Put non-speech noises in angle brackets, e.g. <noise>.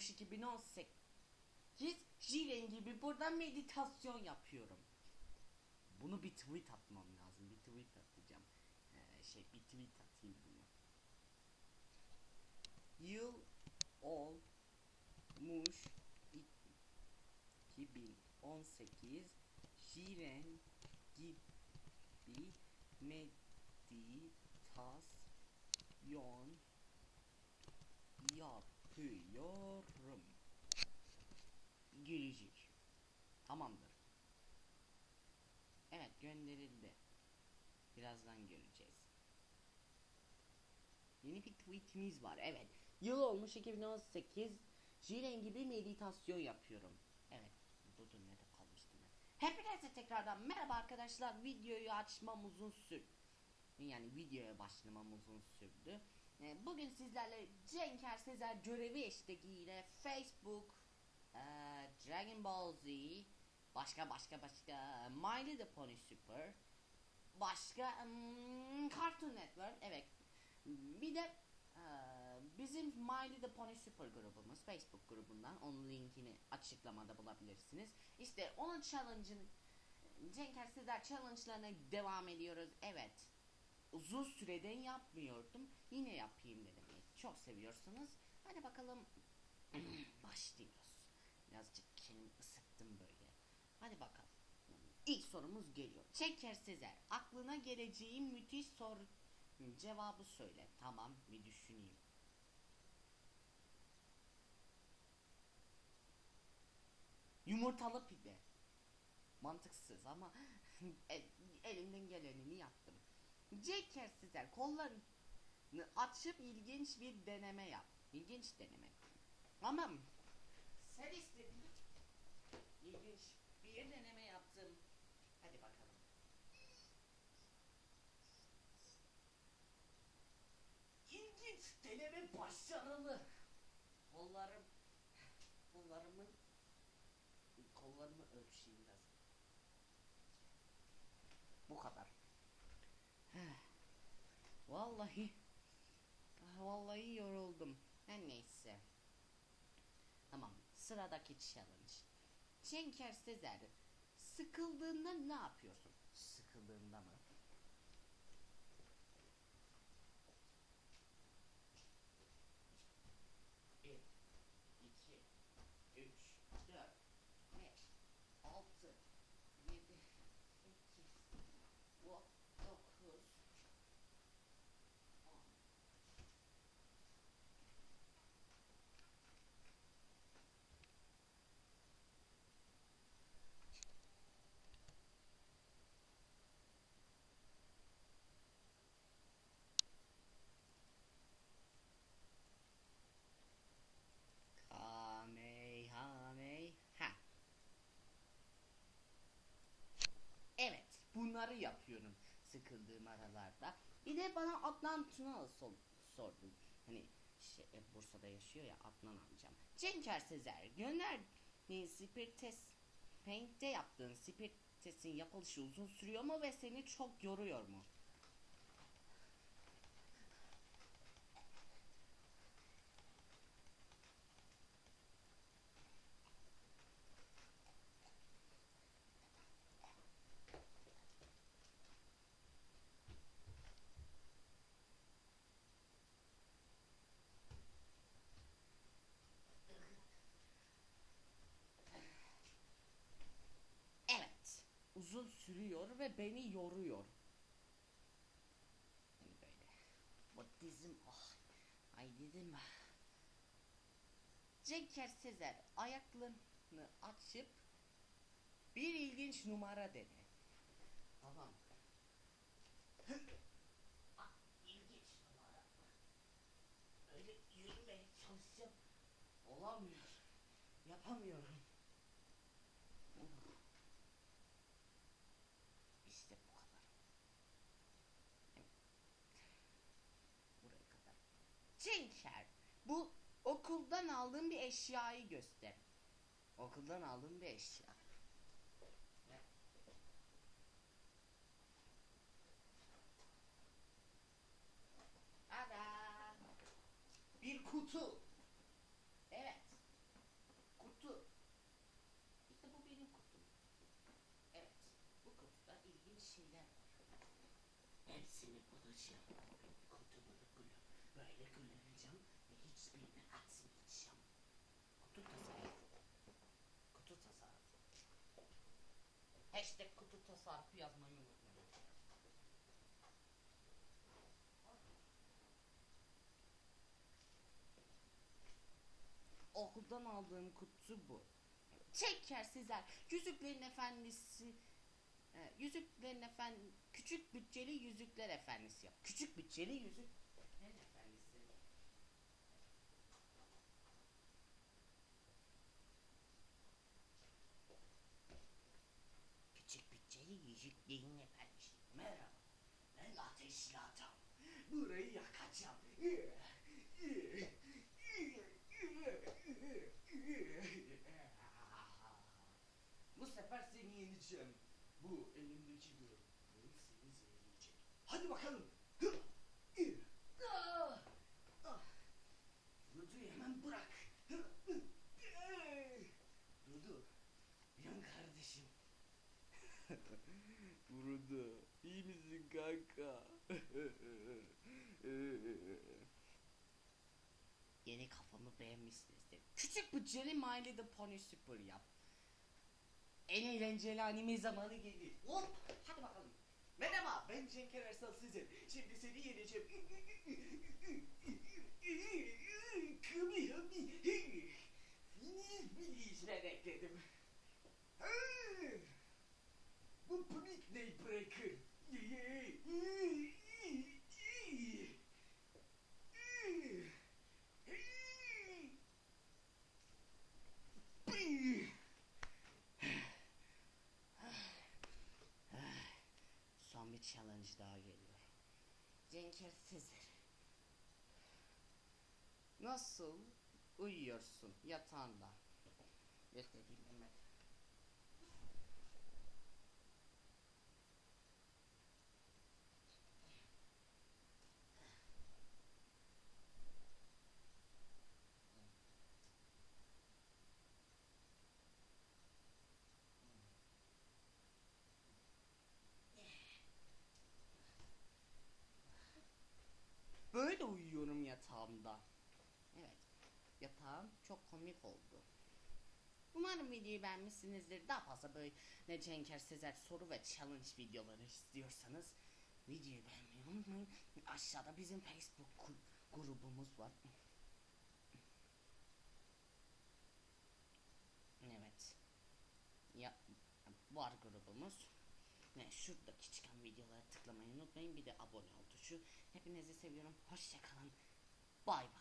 olmuş 2018. Jiren gibi burada meditasyon yapıyorum. Bunu bir tweet atmam lazım. Bir tweet atacağım. Ee, şey bir tweet atayım bunu. Yıl olmuş 2018 Jiren gibi meditasyon yapıyorum. Gülücük. Tamamdır. Evet gönderildi. Birazdan göreceğiz. Yeni bir tweetimiz var. Evet. Yıl olmuş 2018. Jiren gibi meditasyon yapıyorum. Evet. Dur nerede kalmıştım ben. Hepinize tekrardan merhaba arkadaşlar. Videoyu açmam uzun sürdü. Yani videoya başlamam uzun sürdü. Ee, Bugün sizlerle Cenker Sezer görevi eşliğiyle Facebook, Dragon Ball Z, başka başka başka My Little Pony Super, başka hmm, Cartoon Network, evet. Bir de eee, bizim My Little Pony Super grubumuz Facebook grubundan onun linkini açıklamada bulabilirsiniz. İşte onun challenge'ın Cenker Sezer challenge'larına devam ediyoruz. Evet uzun süreden yapmıyordum. Yine yapayım dedim. Çok seviyorsunuz. Hadi bakalım <clears throat> başlıyoruz. Birazcık kendimi ısıttım böyle. Hadi bakalım. İlk sorumuz geliyor. Çeker Sezer. Aklına geleceği müthiş soru cevabı söyle. Tamam bir düşüneyim. Yumurtalı pide. Mantıksız ama <laughs> el- elimden gelenini yaptım. Ceker Sezer kollarını açıp ilginç bir deneme yap. İlginç deneme. Tamam. Sen istedin. İlginç bir deneme yaptım. Hadi bakalım. İlginç deneme başarılı. Kollarım kollarımın kollarımı ölçeyim biraz. Bu kadar. Vallahi ah, vallahi yoruldum. Her neyse. Sıradaki challenge. Cenker Sezer. Sıkıldığında ne yapıyorsun? Sıkıldığında mı? Bir, iki, üç, dört, beş, altı, yedi, sekiz, dokuz, bunları yapıyorum sıkıldığım aralarda. Bir de bana Adnan Tünal sor, sordun. Hani şey, e, Bursa'da yaşıyor ya Adnan amcam. Cenker Sezer, gönder Spirit Test Paint'te yaptığın Spirit Test'in yapılışı uzun sürüyor mu ve seni çok yoruyor mu? Evet. Uzun sürüyor ve beni yoruyor. Yani böyle. Bu dizim ah. Ay dedim. Cenker Sezer ayaklarını açıp bir ilginç numara dene. Tamam. İlginç numara. Öyle yürümeye çalışacağım. Olamıyor. aldığın bir eşyayı göster. Okuldan aldığın bir eşya. Ada. Bir kutu. Evet. Kutu. İşte bu benim kutum. Evet. Bu kutuda ilginç şeyler var. Hepsini bulacağım. Kutumu da böyle kullanacağım ve hiçbirini atmayacağım. Kutu tasarrufu. Kutu tasarrufu. Hashtag kutu tasarrufu yazmayı unutmayın. Okuldan aldığım kutu bu. Çeker sizler. Yüzüklerin Efendisi e, Yüzüklerin Efendisi Küçük bütçeli Yüzükler Efendisi yap. Küçük bütçeli Yüzüklerin Efendisi. Küçük bütçeli Yüzüklerin Efendisi. Merhaba. Ben ateşli adam. Burayı yakacağım. Bu sefer seni yeneceğim. Bu elimdeki görüntü seni zehirleyecek. Hadi bakalım. Kanka? Yeni kafamı beğenmişsinizdir. Küçük bütçeli My Little Pony Super yap. En eğlenceli anime zamanı geldi. Hop, hadi bakalım. Merhaba, ben Cenker Ersal Sezer. Şimdi seni yeneceğim. Kımi hımi. Finiz bilişine bekledim. Son bir challenge daha geliyor. Cenker Sezer. Nasıl uyuyorsun yatağında? Göstereyim hemen. Böyle uyuyorum yatağımda. Evet. Yatağım çok komik oldu. Umarım videoyu beğenmişsinizdir. Daha fazla böyle Cenker Sezer soru ve challenge videoları istiyorsanız videoyu beğenmeyi unutmayın. Aşağıda bizim Facebook grubumuz var. Evet. Ya var grubumuz. Ne şuradaki çıkan videolara tıklamayı unutmayın. Bir de abone ol tuşu. Hepinizi seviyorum. Hoşçakalın. Bay bay.